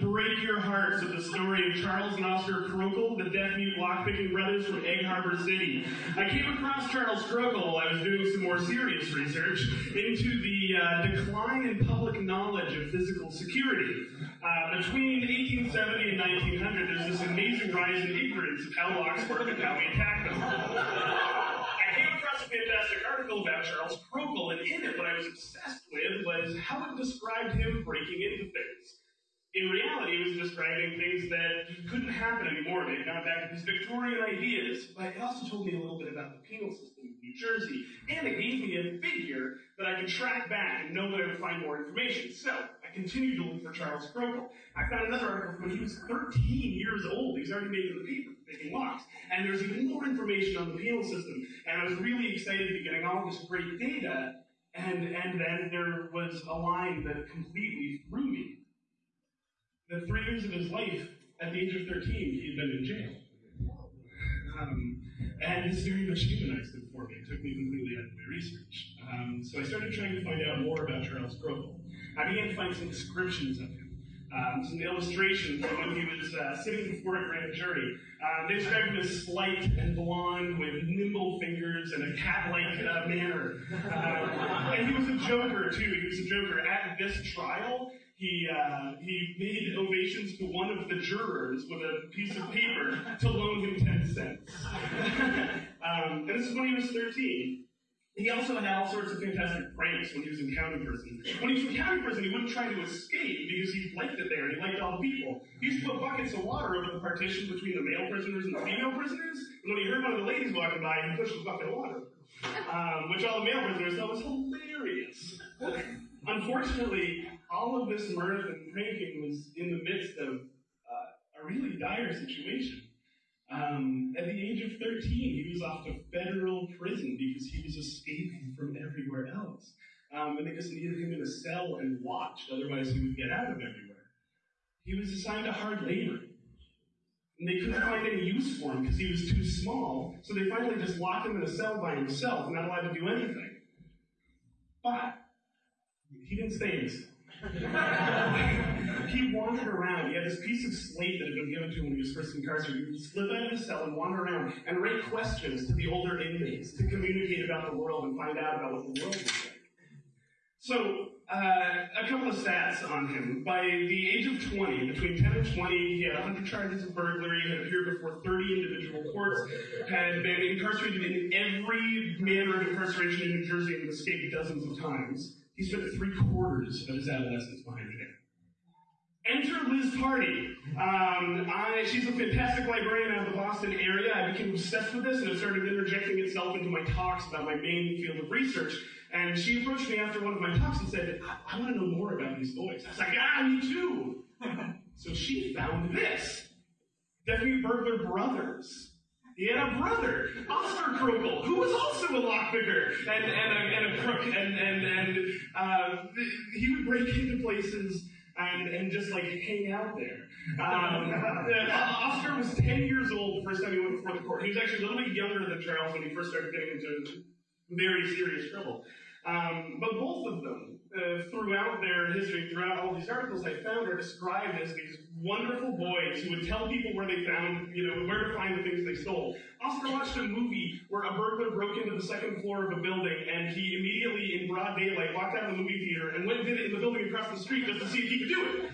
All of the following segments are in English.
break your hearts at the story of Charles and Oscar Krokel, the deaf mute lockpicking brothers from Egg Harbor City. I came across Charles Krokel while I was doing some more serious research into the uh, decline in public knowledge of physical security. Uh, between 1870 and 1900, there's this amazing rise in ignorance of how locks work and how we attack them. fantastic article about Charles Krokel, and in it, what I was obsessed with was how it described him breaking into things in reality, it was describing things that couldn't happen anymore. They got back to these Victorian ideas, but it also told me a little bit about the penal system in New Jersey, and it gave me a figure that I could track back and know that I would find more information. So I continued to look for Charles Crokel. I found another article when he was 13 years old. He was already making the paper, making locks, and there's even more information on the penal system. And I was really excited to be getting all this great data. And, and then there was a line that completely threw me three years of his life, at the age of 13, he had been in jail. Um, and this very much humanized him for me. It took me completely out of my research. Um, so I started trying to find out more about Charles Crokel. I began to find some descriptions of him. Um, some illustrations of when he was uh, sitting before a grand jury. Uh, they described him as slight and blond with nimble fingers and a cat-like uh, manner. Uh, and he was a joker, too. He was a joker. At this trial, he, uh, he made ovations to one of the jurors with a piece of paper to loan him 10 cents. um, and this is when he was 13. He also had all sorts of fantastic pranks when he was in county prison. When he was in county prison, he wouldn't try to escape because he liked it there and he liked all the people. He used to put buckets of water over the partition between the male prisoners and the female prisoners. And when he heard one of the ladies walking by, he pushed a bucket of water, um, which all the male prisoners thought was hilarious. Unfortunately, all of this mirth and pranking was in the midst of uh, a really dire situation. Um, at the age of 13, he was off to federal prison because he was escaping from everywhere else. Um, and they just needed him in a cell and watched, otherwise he would get out of everywhere. He was assigned to hard labor. And they couldn't find any use for him because he was too small, so they finally just locked him in a cell by himself, not allowed to do anything. But he didn't stay in cell. he wandered around. He had this piece of slate that had been given to him when he was first incarcerated. He would slip out of his cell and wander around and write questions to the older inmates to communicate about the world and find out about what the world was like. So, uh, a couple of stats on him. By the age of 20, between 10 and 20, he had 100 charges of burglary, had appeared before 30 individual courts, had been incarcerated in every manner of incarceration in New Jersey and escaped dozens of times. He spent three quarters of his adolescence behind jail. Enter Liz Party. Um, I, she's a fantastic librarian out of the Boston area. I became obsessed with this and it started interjecting itself into my talks about my main field of research. And she approached me after one of my talks and said, I, I want to know more about these boys. I was like, ah, me too. so she found this. Deaf-mute Burglar Brothers. He had a brother, Oscar Crokel, who was also a lockpicker and, and, a, and a crook, and, and, and uh, he would break into places and, and just like hang out there. Um, uh, Oscar was 10 years old the first time he went before the court. He was actually a little bit younger than Charles when he first started getting into very serious trouble. Um, but both of them, uh, throughout their history, throughout all these articles I found, are described as these wonderful boys who would tell people where they found, you know, where to find the things they stole. Oscar watched a movie where a burglar broke into the second floor of a building and he immediately, in broad daylight, walked out of the movie theater and went and did it in the building across the street just to see if he could do it.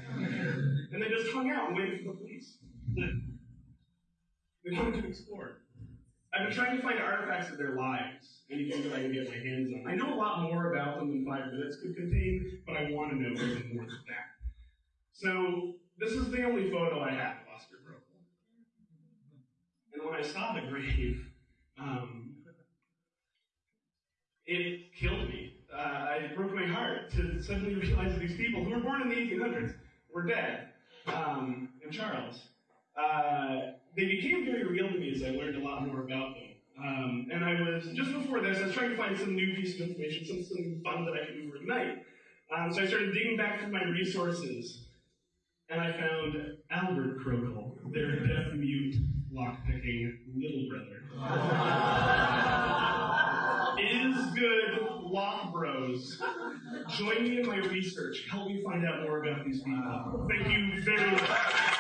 And they just hung out and waited for the police. They wanted to explore. I've been trying to find artifacts of their lives, anything that I can get my hands on. I know a lot more about them than five minutes could contain, but I want to know even more than that. So, this is the only photo I have of Oscar Crokel. And when I saw the grave, um, it killed me. Uh, it broke my heart to suddenly realize that these people who were born in the 1800s were dead. Um, and Charles. Uh, they became very real to me as I learned a lot more about them. Um, and I was, just before this, I was trying to find some new piece of information, some, something fun that I could tonight. Um, so I started digging back through my resources, and I found Albert Crokel, their deaf mute lockpicking little brother. Is good lock bros. Join me in my research. Help me find out more about these people. Thank you very much.